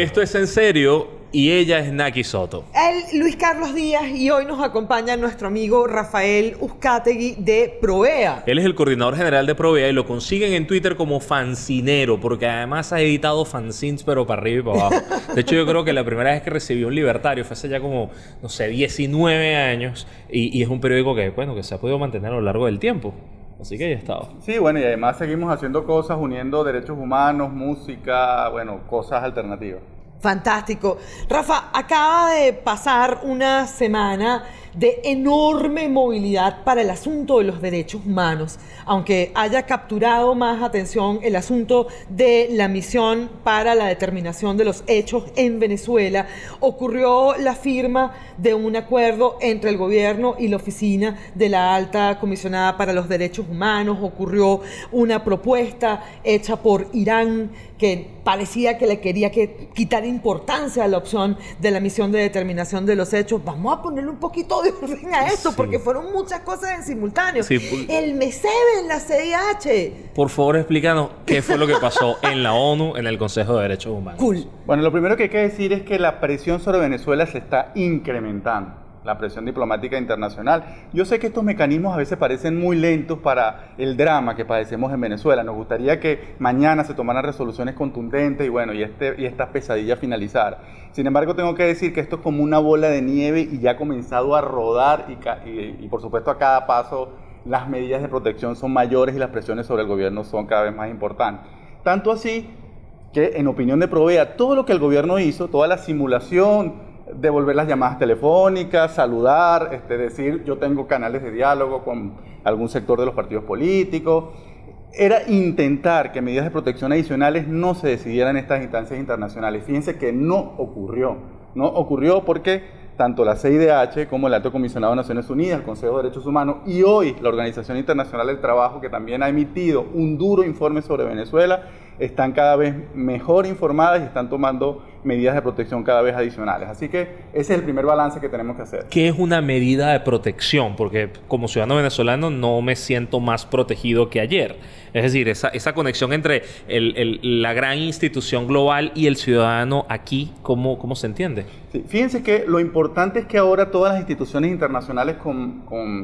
Esto es en serio y ella es Naki Soto. Él, Luis Carlos Díaz, y hoy nos acompaña nuestro amigo Rafael Uzcategui de Provea. Él es el coordinador general de Provea y lo consiguen en Twitter como fancinero, porque además ha editado fanzines, pero para arriba y para abajo. De hecho, yo creo que la primera vez que recibió un libertario fue hace ya como, no sé, 19 años, y, y es un periódico que, bueno, que se ha podido mantener a lo largo del tiempo. Así que ya estado. Sí, bueno, y además seguimos haciendo cosas uniendo derechos humanos, música, bueno, cosas alternativas. Fantástico. Rafa, acaba de pasar una semana de enorme movilidad para el asunto de los derechos humanos, aunque haya capturado más atención el asunto de la misión para la determinación de los hechos en Venezuela, ocurrió la firma de un acuerdo entre el gobierno y la oficina de la alta comisionada para los derechos humanos, ocurrió una propuesta hecha por Irán que parecía que le quería que quitar importancia a la opción de la misión de determinación de los hechos. Vamos a ponerle un poquito de orden a esto, porque fueron muchas cosas en simultáneo. el MESEB en la CIH. Por favor, explícanos qué fue lo que pasó en la ONU, en el Consejo de Derechos Humanos. Cool. Bueno, lo primero que hay que decir es que la presión sobre Venezuela se está incrementando la presión diplomática internacional. Yo sé que estos mecanismos a veces parecen muy lentos para el drama que padecemos en Venezuela. Nos gustaría que mañana se tomaran resoluciones contundentes y bueno, y, este, y esta pesadilla finalizara. Sin embargo, tengo que decir que esto es como una bola de nieve y ya ha comenzado a rodar y por supuesto a cada paso las medidas de protección son mayores y las presiones sobre el gobierno son cada vez más importantes. Tanto así que en opinión de Provea, todo lo que el gobierno hizo, toda la simulación, devolver las llamadas telefónicas, saludar, este, decir yo tengo canales de diálogo con algún sector de los partidos políticos. Era intentar que medidas de protección adicionales no se decidieran en estas instancias internacionales. Fíjense que no ocurrió. No ocurrió porque tanto la CIDH como el Alto Comisionado de Naciones Unidas, el Consejo de Derechos Humanos y hoy la Organización Internacional del Trabajo, que también ha emitido un duro informe sobre Venezuela, están cada vez mejor informadas y están tomando medidas de protección cada vez adicionales. Así que ese es el primer balance que tenemos que hacer. ¿Qué es una medida de protección? Porque como ciudadano venezolano no me siento más protegido que ayer. Es decir, esa, esa conexión entre la gran institución global y el ciudadano aquí, ¿cómo, cómo se entiende? fíjense que lo importante es que ahora todas las instituciones internacionales con,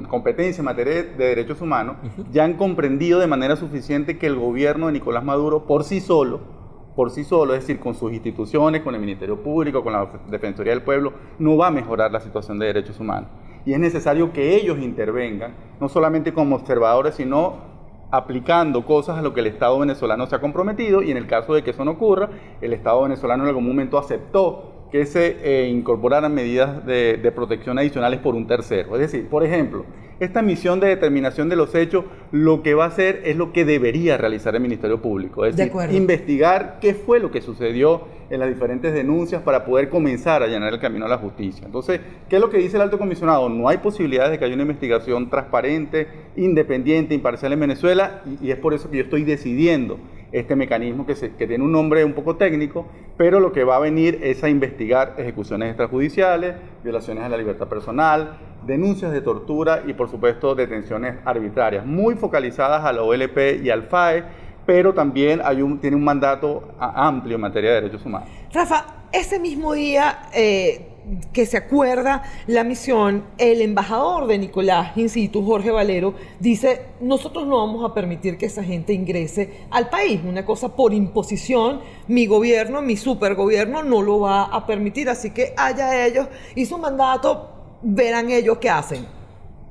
competencia en materia de, derechos humanos ya han comprendido de manera suficiente que el gobierno de Nicolás Maduro por sí solo por sí solo, es decir, con sus instituciones, con el Ministerio Público, con la Defensoría del Pueblo, no va a mejorar la situación de derechos humanos. Y es necesario que ellos intervengan, no solamente como observadores, sino aplicando cosas a lo que el Estado venezolano se ha comprometido y en el caso de que eso no ocurra, el Estado venezolano en algún momento aceptó que se eh, incorporaran medidas de, de protección adicionales por un tercero. Es decir, por ejemplo, esta misión de determinación de los hechos lo que va a hacer es lo que debería realizar el Ministerio Público, es decir, investigar qué fue lo que sucedió en las diferentes denuncias para poder comenzar a llenar el camino a la justicia. Entonces, ¿qué es lo que dice el alto comisionado? No hay posibilidades de que haya una investigación transparente, independiente, imparcial en Venezuela y, es por eso que yo estoy decidiendo este mecanismo que, que, tiene un nombre un poco técnico, pero lo que va a venir es a investigar ejecuciones extrajudiciales, violaciones a la libertad personal, denuncias de tortura y por supuesto detenciones arbitrarias, muy focalizadas a la OLP y al FAE, pero también tiene un mandato amplio en materia de derechos humanos. Rafa, ese mismo día eh, que se acuerda la misión, el embajador de Nicolás in situ, Jorge Valero, dice, nosotros no vamos a permitir que esa gente ingrese al país, una cosa por imposición, mi gobierno, mi supergobierno no lo va a permitir, así que haya ellos, y su mandato, verán ellos qué hacen.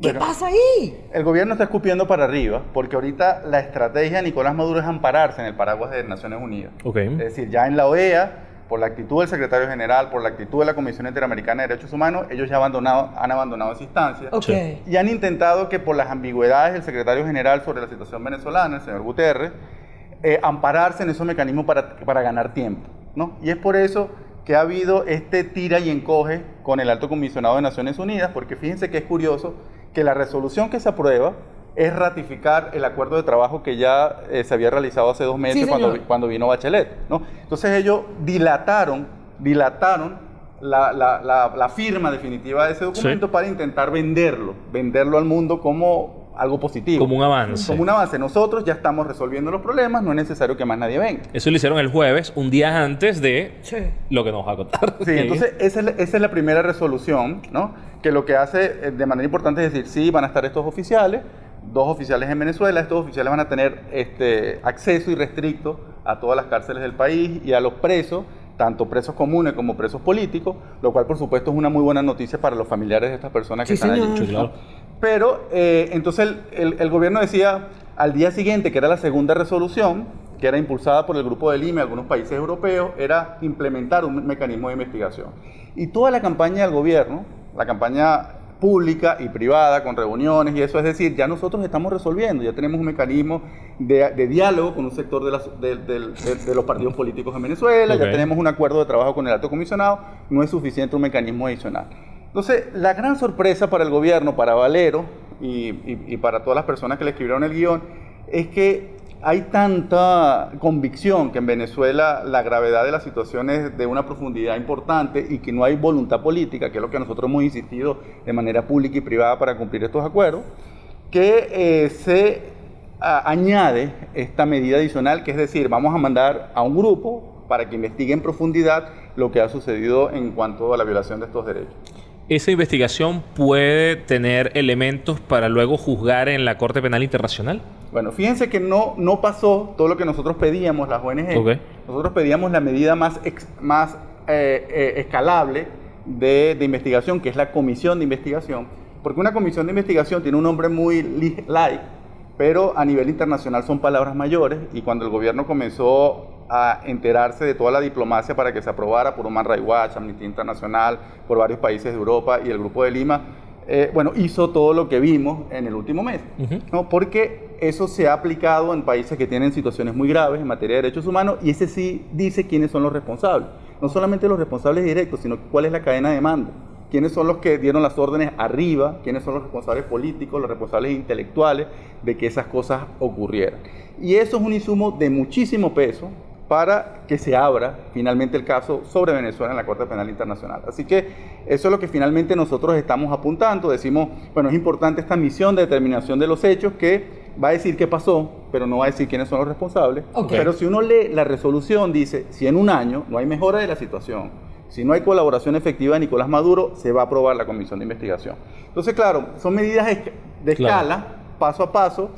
¿Qué pasa ahí? El gobierno está escupiendo para arriba porque ahorita la estrategia de Nicolás Maduro es ampararse en el paraguas de Naciones Unidas. Es decir, ya en la OEA, por la actitud del secretario general, por la actitud de la Comisión Interamericana de Derechos Humanos, ellos ya abandonado, han abandonado esa instancia. Y han intentado que por las ambigüedades del secretario general sobre la situación venezolana, el señor Guterres, eh, ampararse en esos mecanismos para, para ganar tiempo. ¿no? Y es por eso que ha habido este tira y encoge con el alto comisionado de Naciones Unidas, porque fíjense que es curioso que la resolución que se aprueba es ratificar el acuerdo de trabajo que ya eh, se había realizado hace dos meses cuando, cuando, vino Bachelet. ¿no? Entonces ellos dilataron, dilataron la, la, la, firma definitiva de ese documento para intentar venderlo, venderlo al mundo como algo positivo. Como un avance. Como un avance. Nosotros ya estamos resolviendo los problemas, no es necesario que más nadie venga. Eso lo hicieron el jueves, un día antes de Sí. lo que nos va a contar. Sí, entonces esa es, la, esa es la primera resolución, ¿no? Que lo que hace eh, de manera importante es decir, sí, van a estar estos oficiales, dos oficiales en Venezuela, estos oficiales van a tener este, acceso irrestricto a todas las cárceles del país y a los presos, tanto presos comunes como presos políticos, lo cual por supuesto es una muy buena noticia para los familiares de estas personas que Sí, están señor. allí. Sí, claro. Pero eh, entonces el, el- el gobierno decía al día siguiente, que era la segunda resolución, que era impulsada por el Grupo de Lima y algunos países europeos, era implementar un mecanismo de investigación. Y toda la campaña del gobierno, la campaña pública y privada, con reuniones y eso, es decir, ya nosotros estamos resolviendo, ya tenemos un mecanismo de, de diálogo con un sector de, las- de- de- de- de los partidos políticos en Venezuela, ya tenemos un acuerdo de trabajo con el alto comisionado, no es suficiente un mecanismo adicional. Entonces, la gran sorpresa para el gobierno, para Valero y, y- y para todas las personas que le escribieron el guion, es que hay tanta convicción que en Venezuela la gravedad de la situación es de una profundidad importante y que no hay voluntad política, que es lo que nosotros hemos insistido de manera pública y privada para cumplir estos acuerdos, que eh, se añade esta medida adicional, que es decir, vamos a mandar a un grupo para que investigue en profundidad lo que ha sucedido en cuanto a la violación de estos derechos. Esa investigación puede tener elementos para luego juzgar en la Corte Penal Internacional. Bueno, fíjense que no, no pasó todo lo que nosotros pedíamos, las ONG. Nosotros pedíamos la medida más, ex- más eh, eh, escalable de, de investigación, que es la comisión de investigación. Porque una comisión de investigación tiene un nombre muy li- light, pero a nivel internacional son palabras mayores. Y cuando el gobierno comenzó a enterarse de toda la diplomacia para que se aprobara por Human Rights Watch, Amnistía Internacional, por varios países de Europa y el Grupo de Lima, eh, bueno, hizo todo lo que vimos en el último mes. ¿no? Porque eso se ha aplicado en países que tienen situaciones muy graves en materia de derechos humanos y ese sí dice quiénes son los responsables. No solamente los responsables directos, sino cuál es la cadena de mando. Quiénes son los que dieron las órdenes arriba, quiénes son los responsables políticos, los responsables intelectuales de que esas cosas ocurrieran. Y eso es un insumo de muchísimo peso para que se abra finalmente el caso sobre Venezuela en la Corte Penal Internacional. Así que eso es lo que finalmente nosotros estamos apuntando. Decimos, bueno, es importante esta misión de determinación de los hechos que va a decir qué pasó, pero no va a decir quiénes son los responsables. Pero si uno lee la resolución, dice, si en un año no hay mejora de la situación, si no hay colaboración efectiva de Nicolás Maduro, se va a aprobar la comisión de investigación. Entonces, claro, son medidas de Claro. escala, paso a paso.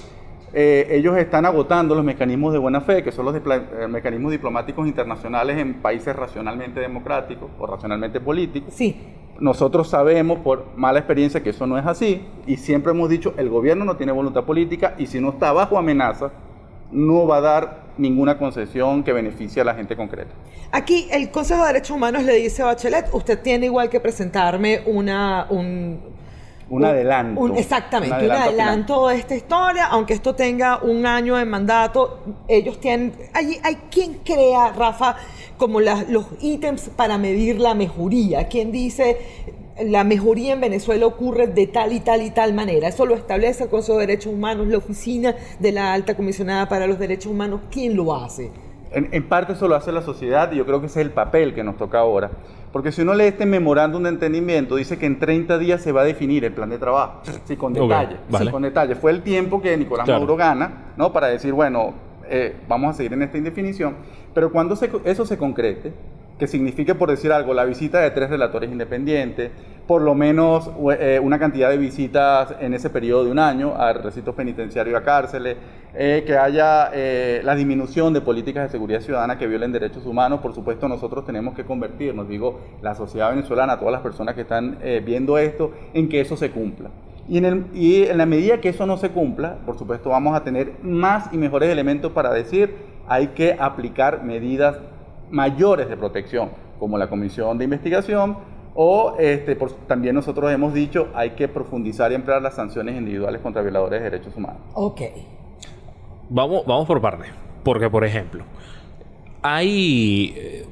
Eh, ellos están agotando los mecanismos de buena fe, que son los eh, mecanismos diplomáticos internacionales en países racionalmente democráticos o racionalmente políticos. Sí. Nosotros sabemos por mala experiencia que eso no es así y siempre hemos dicho el gobierno no tiene voluntad política y si no está bajo amenaza no va a dar ninguna concesión que beneficie a la gente concreta. Aquí el Consejo de Derechos Humanos le dice a Bachelet, usted tiene igual que presentarme una, un, Un adelanto. un- exactamente, Un un adelanto de esta historia, aunque esto tenga un año de mandato, ellos tienen... Hay, hay quien crea, Rafa, como las- los ítems para medir la mejoría. ¿Quién dice la mejoría en Venezuela ocurre de tal y tal y tal manera? Eso lo establece el Consejo de Derechos Humanos, la oficina de la Alta Comisionada para los Derechos Humanos. ¿Quién lo hace? En, en parte eso lo hace la sociedad y yo creo que ese es el papel que nos toca ahora. Porque si uno lee este memorándum de entendimiento, dice que en 30 días se va a definir el plan de trabajo. Sí, con detalle. vale. Sí, con detalle. Fue el tiempo que Nicolás Claro. Maduro gana, ¿no? Para decir, bueno, eh, vamos a seguir en esta indefinición. Pero cuando se- eso se concrete, que signifique, por decir algo, la visita de tres relatores independientes, por lo menos eh, una cantidad de visitas en ese periodo de un año a recintos penitenciarios y a cárceles, eh, que haya eh, la disminución de políticas de seguridad ciudadana que violen derechos humanos, por supuesto nosotros tenemos que convertirnos, digo, la sociedad venezolana, todas las personas que están eh, viendo esto, en que eso se cumpla. Y en, el- y en la medida que eso no se cumpla, por supuesto vamos a tener más y mejores elementos para decir hay que aplicar medidas mayores de protección, como la comisión de investigación, o este, por- también nosotros hemos dicho hay que profundizar y emplear las sanciones individuales contra violadores de derechos humanos. Ok. Vamos, vamos por partes. Porque, por ejemplo, hay eh,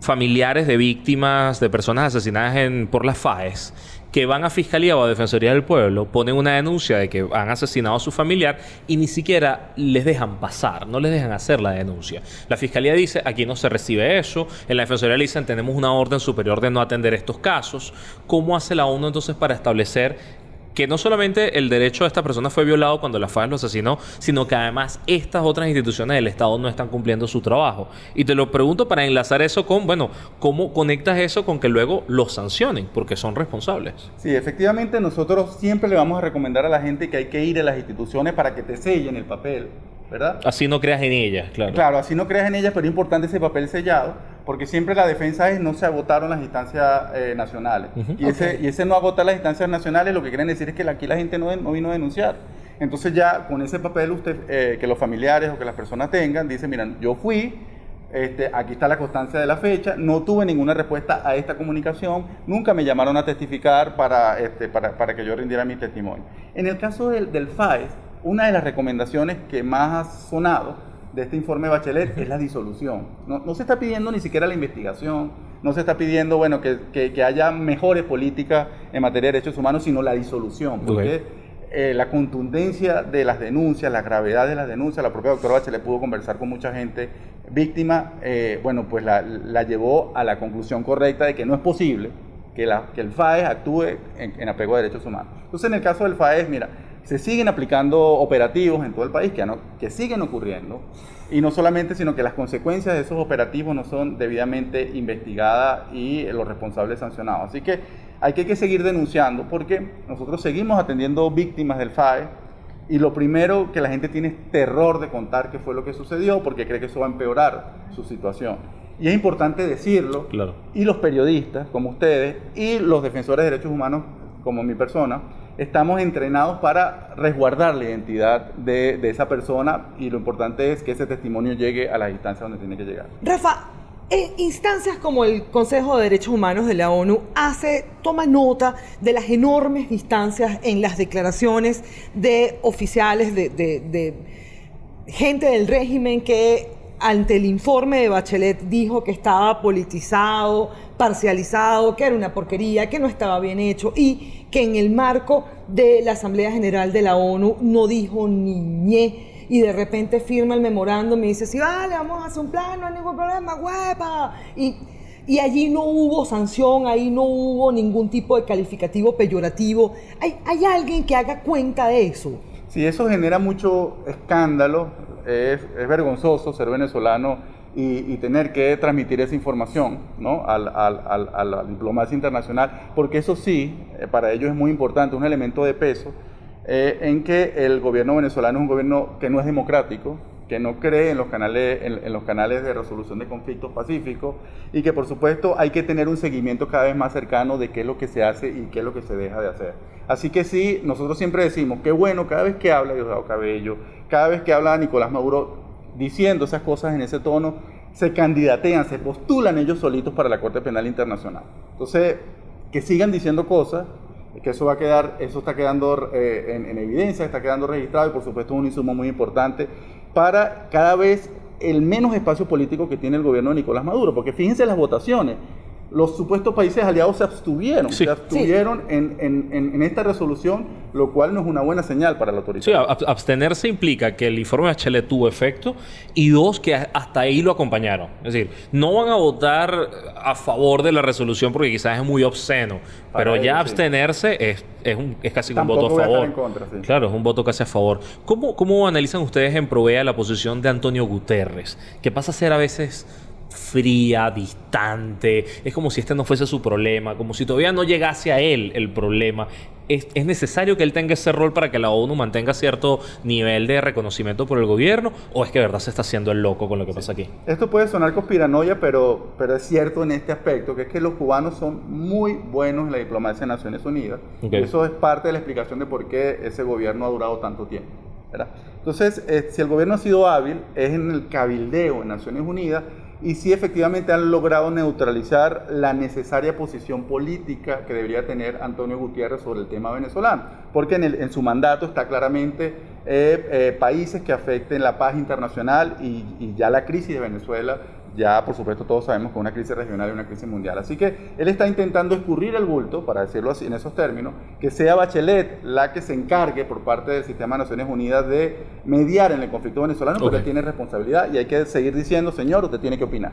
familiares de víctimas, de personas asesinadas en, por las FAES, que van a Fiscalía o a Defensoría del Pueblo, ponen una denuncia de que han asesinado a su familiar y ni siquiera les dejan pasar, no les dejan hacer la denuncia. La Fiscalía dice, aquí no se recibe eso, en la Defensoría le dicen, tenemos una orden superior de no atender estos casos. ¿Cómo hace la ONU entonces para establecer que no solamente el derecho de esta persona fue violado cuando la FAES lo asesinó, sino que además estas otras instituciones del Estado no están cumpliendo su trabajo. Y te lo pregunto para enlazar eso con, bueno, ¿cómo conectas eso con que luego los sancionen? Porque son responsables. Sí, efectivamente nosotros siempre le vamos a recomendar a la gente que hay que ir a las instituciones para que te sellen el papel ¿verdad? Así no creas en ellas, claro. Claro, así no creas en ellas, pero es importante ese papel sellado, porque siempre la defensa es no se agotaron las instancias eh, nacionales. y, ese, y ese no agotar las instancias nacionales lo que quieren decir es que aquí la gente no, no vino a denunciar. Entonces ya con ese papel usted, eh, que los familiares o que las personas tengan, dice, miren, yo fui, este, aquí está la constancia de la fecha, no tuve ninguna respuesta a esta comunicación, nunca me llamaron a testificar para, este, para, para que yo rindiera mi testimonio. En el caso del, del FAES, una de las recomendaciones que más ha sonado de este informe de Bachelet es la disolución. No, se está pidiendo ni siquiera la investigación, no se está pidiendo bueno, que, haya mejores políticas en materia de derechos humanos, sino la disolución. Porque eh, la contundencia de las denuncias, la gravedad de las denuncias, la propia doctora Bachelet pudo conversar con mucha gente víctima, eh, bueno, pues la, llevó a la conclusión correcta de que no es posible que, la, que el FAES actúe en, en apego a derechos humanos. Entonces, en el caso del FAES, mira, se siguen aplicando operativos en todo el país que, que siguen ocurriendo. Y no solamente, sino que las consecuencias de esos operativos no son debidamente investigadas y los responsables sancionados. Así que hay que, seguir denunciando porque nosotros seguimos atendiendo víctimas del FAE y lo primero que la gente tiene es terror de contar qué fue lo que sucedió porque cree que eso va a empeorar su situación. Y es importante decirlo. Claro. Y los periodistas, como ustedes, y los defensores de derechos humanos, como mi persona, estamos entrenados para resguardar la identidad de, esa persona y lo importante es que ese testimonio llegue a las instancias donde tiene que llegar. Rafa, en instancias como el Consejo de Derechos Humanos de la ONU hace, toma nota de las enormes distancias en las declaraciones de oficiales, de, de gente del régimen que ante el informe de Bachelet dijo que estaba politizado, parcializado, que era una porquería, que no estaba bien hecho y que en el marco de la Asamblea General de la ONU no dijo ni ñe y de repente firma el memorándum y dice, sí, vale, vamos a hacer un plan, no hay ningún problema, huepa. Y, y allí no hubo sanción, ahí no hubo ningún tipo de calificativo peyorativo. ¿Hay, hay alguien que haga cuenta de eso? Sí, eso genera mucho escándalo, es, vergonzoso ser venezolano y, tener que transmitir esa información ¿no? al, al, a la diplomacia internacional, porque eso sí, eh, para ellos es muy importante, un elemento de peso, eh, en que el gobierno venezolano es un gobierno que no es democrático, que no cree en los canales, en, los canales de resolución de conflictos pacíficos y que por supuesto hay que tener un seguimiento cada vez más cercano de qué es lo que se hace y qué es lo que se deja de hacer. Así que sí, nosotros siempre decimos, qué bueno, cada vez que habla Diosdado Cabello, cada vez que habla Nicolás Maduro, diciendo esas cosas en ese tono, se candidatean, se postulan ellos solitos para la Corte Penal Internacional. Entonces, que sigan diciendo cosas, que eso va a quedar, eso está quedando eh, en, en, evidencia, está quedando registrado y por supuesto es un insumo muy importante para cada vez el menos espacio político que tiene el gobierno de Nicolás Maduro, porque fíjense las votaciones, los supuestos países aliados se abstuvieron, se abstuvieron en, esta resolución, lo cual no es una buena señal para la autoridad. Sí, abstenerse implica que el informe de HL tuvo efecto y dos, que hasta ahí lo acompañaron. Es decir, no van a votar a favor de la resolución porque quizás es muy obsceno, pero ya abstenerse es, es, casi un voto a favor. Claro, es un voto casi a favor. ¿Cómo, ¿Cómo analizan ustedes en Provea la posición de Antonio Guterres? Que pasa a ser a veces fría, distante. Es como si este no fuese su problema, como si todavía no llegase a él el problema. ¿Es, necesario que él tenga ese rol para que la ONU mantenga cierto nivel de reconocimiento por el gobierno? ¿O es que de verdad se está haciendo el loco con lo que pasa aquí? Esto puede sonar conspiranoia, pero, pero es cierto en este aspecto, que es que los cubanos son muy buenos en la diplomacia de Naciones Unidas. Eso es parte de la explicación de por qué ese gobierno ha durado tanto tiempo. Entonces, eh, si el gobierno ha sido hábil, es en el cabildeo en Naciones Unidas y sí efectivamente han logrado neutralizar la necesaria posición política que debería tener Antonio Gutiérrez sobre el tema venezolano, porque en, en su mandato está claramente eh, eh, países que afecten la paz internacional y, y ya la crisis de Venezuela ya por supuesto todos sabemos que es una crisis regional y una crisis mundial. Así que él está intentando escurrir el bulto, para decirlo así en esos términos, que sea Bachelet la que se encargue por parte del sistema de Naciones Unidas de mediar en el conflicto venezolano, porque tiene responsabilidad y hay que seguir diciendo, señor, usted tiene que opinar.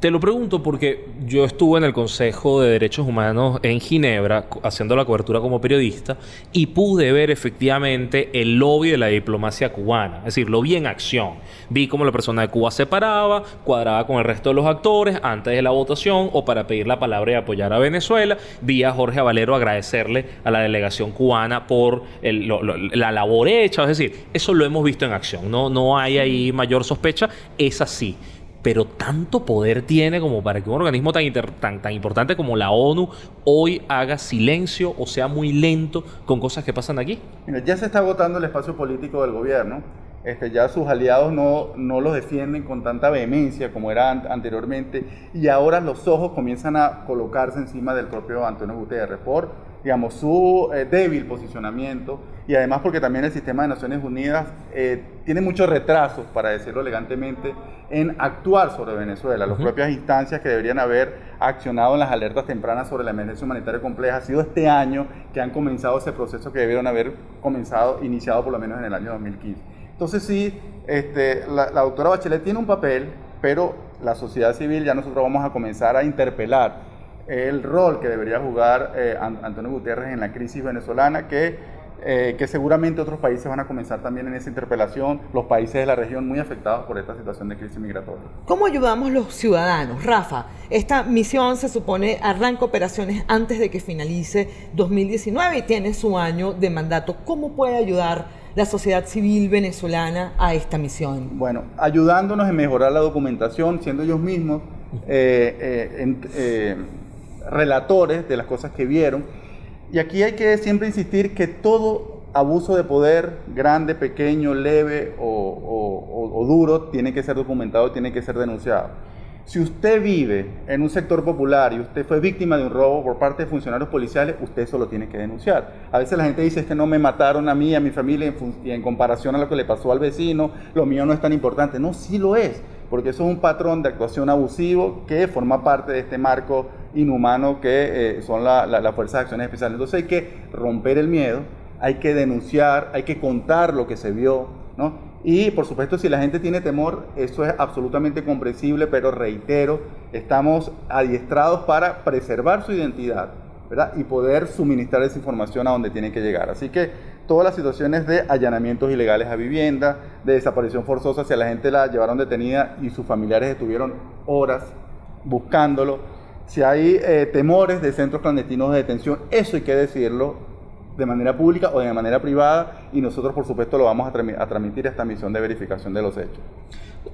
Te lo pregunto porque yo estuve en el Consejo de Derechos Humanos en Ginebra haciendo la cobertura como periodista y pude ver efectivamente el lobby de la diplomacia cubana. Es decir, lo vi en acción. Vi cómo la persona de Cuba se paraba, cuadraba con el resto de los actores antes de la votación o para pedir la palabra y apoyar a Venezuela. Vi a Jorge Valero agradecerle a la delegación cubana por la labor hecha. Es decir, eso lo hemos visto en acción. No, no hay ahí mayor sospecha. Es así pero tanto poder tiene como para que un organismo tan, tan, tan importante como la ONU hoy haga silencio o sea muy lento con cosas que pasan aquí? ya se está agotando el espacio político del gobierno. Este, ya sus aliados no, no los defienden con tanta vehemencia como era anteriormente y ahora los ojos comienzan a colocarse encima del propio Antonio Guterres por digamos, su eh, débil posicionamiento y además porque también el sistema de Naciones Unidas eh, tiene muchos retrasos, para decirlo elegantemente, en actuar sobre Venezuela. Las propias instancias que deberían haber accionado en las alertas tempranas sobre la emergencia humanitaria compleja ha sido este año que han comenzado ese proceso que debieron haber comenzado, iniciado por lo menos en el año 2015. Entonces sí, este, la, la doctora Bachelet tiene un papel, pero la sociedad civil ya nosotros vamos a comenzar a interpelar el rol que debería jugar eh, Antonio Gutiérrez en la crisis venezolana, que, eh, que seguramente otros países van a comenzar también en esa interpelación, los países de la región muy afectados por esta situación de crisis migratoria. ¿Cómo ayudamos los ciudadanos? Rafa, esta misión se supone arranca operaciones antes de que finalice 2019 y tiene su año de mandato. ¿Cómo puede ayudar la sociedad civil venezolana a esta misión? Bueno, ayudándonos en mejorar la documentación, siendo ellos mismos eh, relatores de las cosas que vieron. Y aquí hay que siempre insistir que todo abuso de poder, grande, pequeño, leve o, duro, tiene que ser documentado, tiene que ser denunciado. Si usted vive en un sector popular y usted fue víctima de un robo por parte de funcionarios policiales, usted eso lo tiene que denunciar. A veces la gente dice que no me mataron a mí, a mi familia, y en comparación a lo que le pasó al vecino, lo mío no es tan importante. No, sí lo es, porque eso es un patrón de actuación abusivo que forma parte de este marco inhumano que eh, son las fuerzas de acciones especiales. Entonces hay que romper el miedo, hay que denunciar, hay que contar lo que se vio, ¿no? Y por supuesto, si la gente tiene temor, eso es absolutamente comprensible, pero reitero, estamos adiestrados para preservar su identidad, ¿verdad? Y poder suministrar esa información a donde tiene que llegar. Así que todas las situaciones de allanamientos ilegales a vivienda, de desaparición forzosa, si a la gente la llevaron detenida y sus familiares estuvieron horas buscándolo, si hay eh, temores de centros clandestinos de detención, eso hay que decirlo de manera pública o de manera privada y nosotros por supuesto lo vamos a, transmitir a esta misión de verificación de los hechos.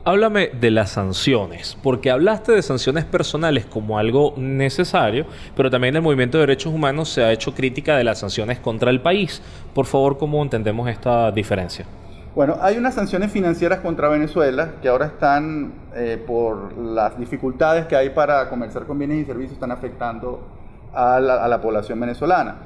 Háblame de las sanciones, porque hablaste de sanciones personales como algo necesario, pero también el movimiento de derechos humanos se ha hecho crítica de las sanciones contra el país. Por favor, ¿cómo entendemos esta diferencia? Bueno, hay unas sanciones financieras contra Venezuela que ahora están, eh, por las dificultades que hay para comerciar con bienes y servicios, están afectando a la, población venezolana.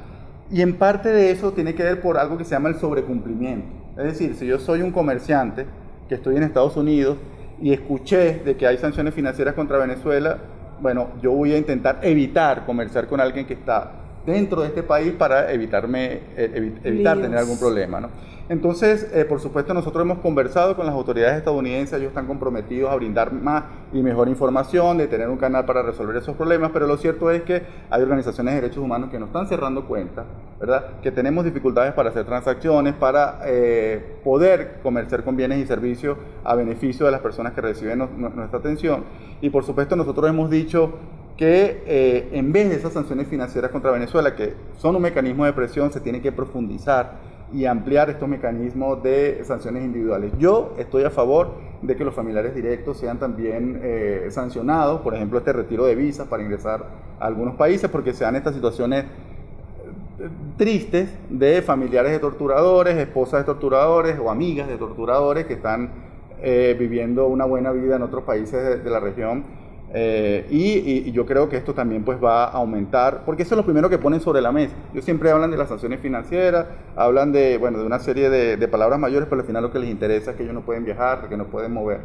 Y en parte de eso tiene que ver por algo que se llama el sobrecumplimiento. Es decir, si yo soy un comerciante que estoy en Estados Unidos y escuché de que hay sanciones financieras contra Venezuela, bueno, yo voy a intentar evitar comerciar con alguien que está dentro de este país para evitarme, eh, evitar tener algún problema. ¿no? Entonces, eh, por supuesto, nosotros hemos conversado con las autoridades estadounidenses, ellos están comprometidos a brindar más y mejor información, de tener un canal para resolver esos problemas, pero lo cierto es que hay organizaciones de derechos humanos que nos están cerrando cuentas, ¿verdad? Que tenemos dificultades para hacer transacciones, para eh, poder comerciar con bienes y servicios a beneficio de las personas que reciben nuestra atención. Y por supuesto, nosotros hemos dicho que eh, en vez de esas sanciones financieras contra Venezuela, que son un mecanismo de presión, se tiene que profundizar y ampliar estos mecanismos de sanciones individuales. Yo estoy a favor de que los familiares directos sean también eh, sancionados, por ejemplo, este retiro de visas para ingresar a algunos países, porque se dan estas situaciones eh, tristes de familiares de torturadores, esposas de torturadores o amigas de torturadores que están viviendo una buena vida en otros países de la región eh, y, yo creo que esto también pues va a aumentar, porque eso es lo primero que ponen sobre la mesa. Ellos siempre hablan de las sanciones financieras, hablan de, bueno, de una serie de, palabras mayores, pero al final lo que les interesa es que ellos no pueden viajar, que no pueden mover.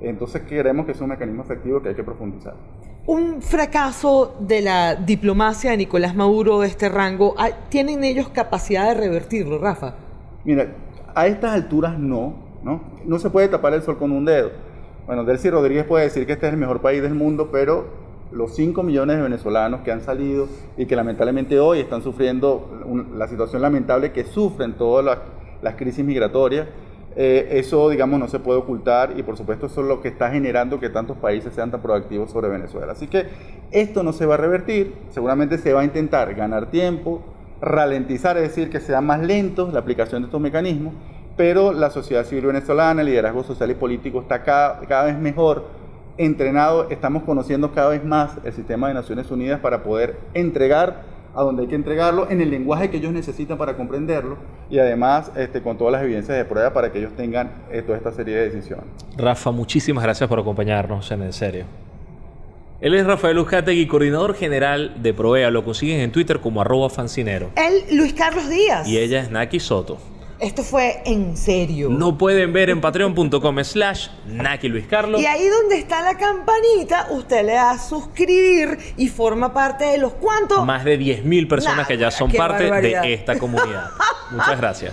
Entonces creemos que es un mecanismo efectivo que hay que profundizar. Un fracaso de la diplomacia de Nicolás Maduro de este rango, ah, ¿tienen ellos capacidad de revertirlo, Rafa? Mira, a estas alturas no, ¿no? No se puede tapar el sol con un dedo Bueno, Delcy Rodríguez puede decir que este es el mejor país del mundo, pero los 5 millones de venezolanos que han salido y que lamentablemente hoy están sufriendo la situación lamentable que sufren todas las, las crisis migratorias, eh, eso, digamos, no se puede ocultar y por supuesto eso es lo que está generando que tantos países sean tan proactivos sobre Venezuela. Así que esto no se va a revertir, seguramente se va a intentar ganar tiempo, ralentizar, es decir, que sea más lento la aplicación de estos mecanismos, pero la sociedad civil venezolana, el liderazgo social y político está cada, cada vez mejor entrenado, estamos conociendo cada vez más el sistema de Naciones Unidas para poder entregar a donde hay que entregarlo, en el lenguaje que ellos necesitan para comprenderlo y además este, con todas las evidencias de prueba para que ellos tengan eh, toda esta serie de decisiones. Rafa, muchísimas gracias por acompañarnos en En Serio. Él es Rafael Uzcategui, coordinador general de Provea. Lo consiguen en Twitter como arroba fancinero. Él, Luis Carlos Díaz. Y ella es Naki Soto. Esto fue en serio. No pueden ver en patreon.com slash Naki Luis Carlos. Y ahí donde está la campanita, usted le da a suscribir y forma parte de los cuantos. Más de 10.000 personas Nah, que ya son parte barbaridad. de esta comunidad. Muchas gracias.